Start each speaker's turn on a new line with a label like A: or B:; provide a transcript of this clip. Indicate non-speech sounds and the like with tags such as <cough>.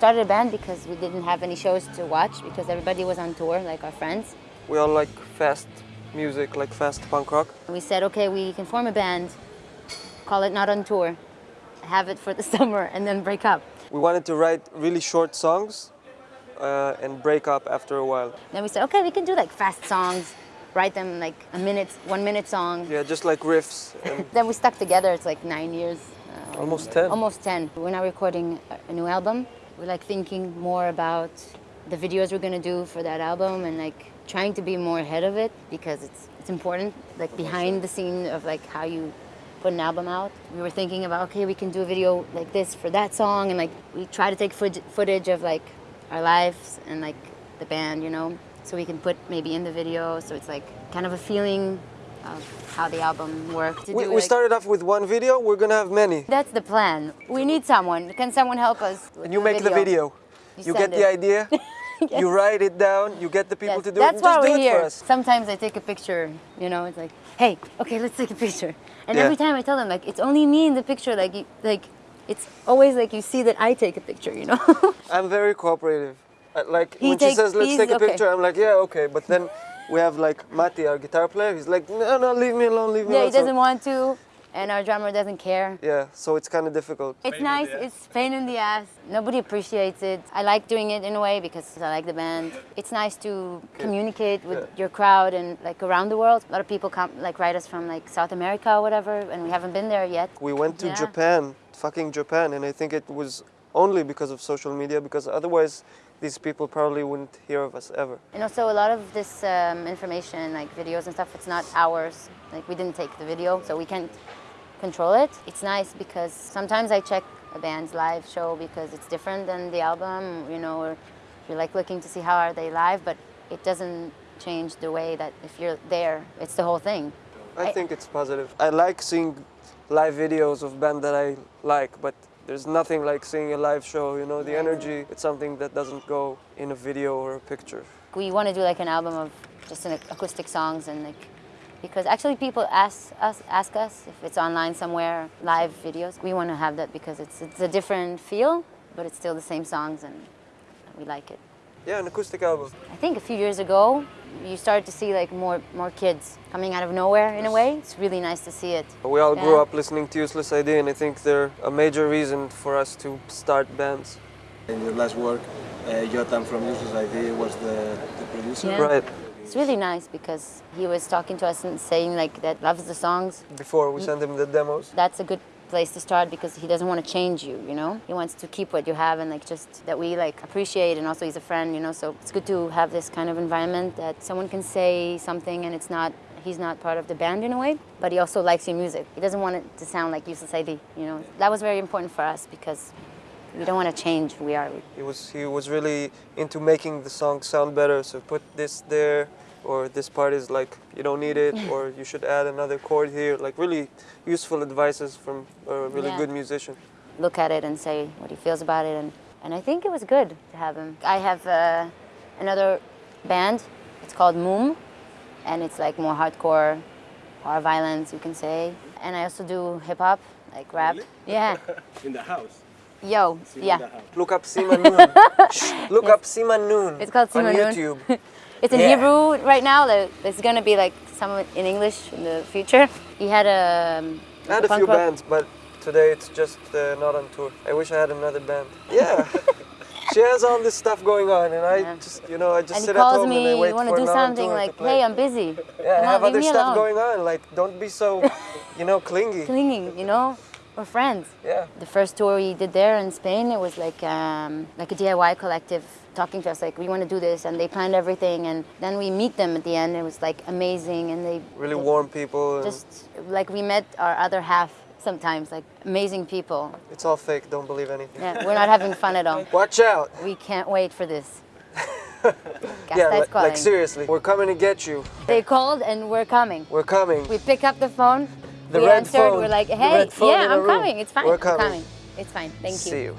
A: started a band because we didn't have any shows to watch because everybody was on tour, like our friends.
B: We all like fast music, like fast punk rock.
A: We said, okay, we can form a band, call it Not on Tour, have it for the <laughs> summer, and then break up.
B: We wanted to write really short songs uh, and break up after a while.
A: Then we said, okay, we can do like fast songs, write them like a minute, one minute song.
B: Yeah, just like riffs. <laughs>
A: Then we stuck together, it's like nine years. uh,
B: almost 10.
A: Almost 10. We're now recording a new album. We're like thinking more about the videos we're gonna do for that album and like trying to be more ahead of it because it's it's important, like behind the scene of like how you put an album out. We were thinking about okay, we can do a video like this for that song and like we try to take foot- footage of like our lives and like the band, you know, so we can put maybe in the video so it's like kind of a feeling of how the album worked.
B: We, we
A: like-
B: started off with one video, we're gonna have many.
A: that's the plan. We need someone. Can someone help us?
B: And you make the video. You,
A: You
B: get
A: send
B: the
A: it.
B: idea, <laughs> you write it down, you get the people
A: Yes,
B: to do
A: that's
B: it,
A: why
B: just
A: we're
B: it
A: here.
B: for us.
A: Sometimes I take a picture, you know, it's like, hey, okay, let's take a picture. And
B: Yeah.
A: every time I tell them, like, it's only me in the picture. Like, you, like, it's always like you see that I take a picture, you know. <laughs>
B: I'm very cooperative. Uh, Like
A: He
B: when she says let's take a
A: okay.
B: picture, I'm like yeah okay. But then we have like Mati, our guitar player. He's like no no leave me alone, leave me alone.
A: yeah, he doesn't want to, and our drummer doesn't care.
B: yeah, so it's kind of difficult.
A: It's nice. It's pain in the ass. Nobody appreciates it. I like doing it in a way because I like the band. It's nice to communicate with your crowd and like around the world. A lot of people come like write us from like South America or whatever, and we haven't been there yet.
B: We went to
A: Yeah.
B: Japan, fucking Japan, and I think it was only because of social media because otherwise these people probably wouldn't hear of us ever.
A: And also a lot of this um, information, like videos and stuff, it's not ours. Like we didn't take the video, so we can't control it. It's nice because sometimes I check a band's live show because it's different than the album, you know, or you're like looking to see how are they live, but it doesn't change the way that if you're there, it's the whole thing.
B: I
A: I-
B: think it's positive. I like seeing live videos of band that I like, but there's nothing like seeing a live show, you know, the energy, it's something that doesn't go in a video or a picture.
A: We want to do like an album of just an acoustic songs and like because actually people ask us ask us if it's online somewhere live videos. We want to have that because it's it's a different feel, but it's still the same songs and we like it.
B: Yeah, an acoustic album.
A: I think a few years ago you started to see like more more kids coming out of nowhere in a way. It's really nice to see it.
B: We all grew up listening to Useless ID, and I think they're a major reason for us to start bands.
C: In your last work, uh, Yotam from Useless ID was the, the producer.
A: Yeah.
B: Right.
A: It's really nice because he was talking to us and saying like that loves the songs
B: Before we sent him the demos.
A: that's a good place to start because he doesn't want to change you you know? He wants to keep what you have and like just that we like appreciate and also he's a friend you know? So it's good to have this kind of environment that someone can say something and it's not he's not part of the band in a way but he also likes your music. He doesn't want it to sound like useless id you know? That was very important for us because we don't want to change who we are.
B: He was he was really into making the song sound better. So put this there, or this part is like you don't need it, or you should add another chord here. Like really useful advices from a really
A: Yeah.
B: good musician.
A: look at it and say what he feels about it. And, and I think it was good to have him. I have uh, another band. It's called Moom, and it's like more hardcore, or violence, you can say. And I also do hip hop, like rap. Yeah. <laughs>
C: In the house.
A: Yo,
C: In the
A: yeah.
B: Look up Sima Noon. <laughs> Shh, Look up Sima Noon.
A: It's called
B: on
A: Noon.
B: YouTube. <laughs>
A: It's in
B: Yeah.
A: Hebrew right now. like, There's gonna be like some in English in the future. He had a. um,
B: I had a
A: punk
B: few
A: rock-
B: bands, but today it's just uh, not on tour. I wish I had another band. Yeah. <laughs> she has all this stuff going on, and I
A: Yeah.
B: just, you know, I just
A: And
B: sit at
A: calls
B: home and I
A: me,
B: wait
A: you want
B: for
A: to do something like,
B: play.
A: hey, I'm busy.
B: Yeah, I have
A: on,
B: other stuff
A: alone.
B: going on. Like, don't be so, <laughs> you know, clingy.
A: Clinging, you know? We're friends.
B: Yeah.
A: The first tour we did there in Spain, it was like um, like a DIY collective talking to us like we want to do this, and they planned everything, and then we meet them at the end. It was like amazing, and they
B: Really
A: they-
B: warm people.
A: Just like we met our other half sometimes, like amazing people.
B: It's all fake. Don't believe anything.
A: Yeah, we're not having fun at all. <laughs>
B: Watch out.
A: We can't wait for this. <laughs>
B: yeah, like, like seriously, we're coming to get you.
A: They called and we're coming.
B: We're coming.
A: We pick up the phone.
B: The
A: we
B: red
A: answered.
B: phone.
A: We're like, hey,
B: red phone in
A: yeah, I'm coming. It's fine.
B: We're
A: I'm
B: coming.
A: coming. It's fine. Thank you.
B: See you.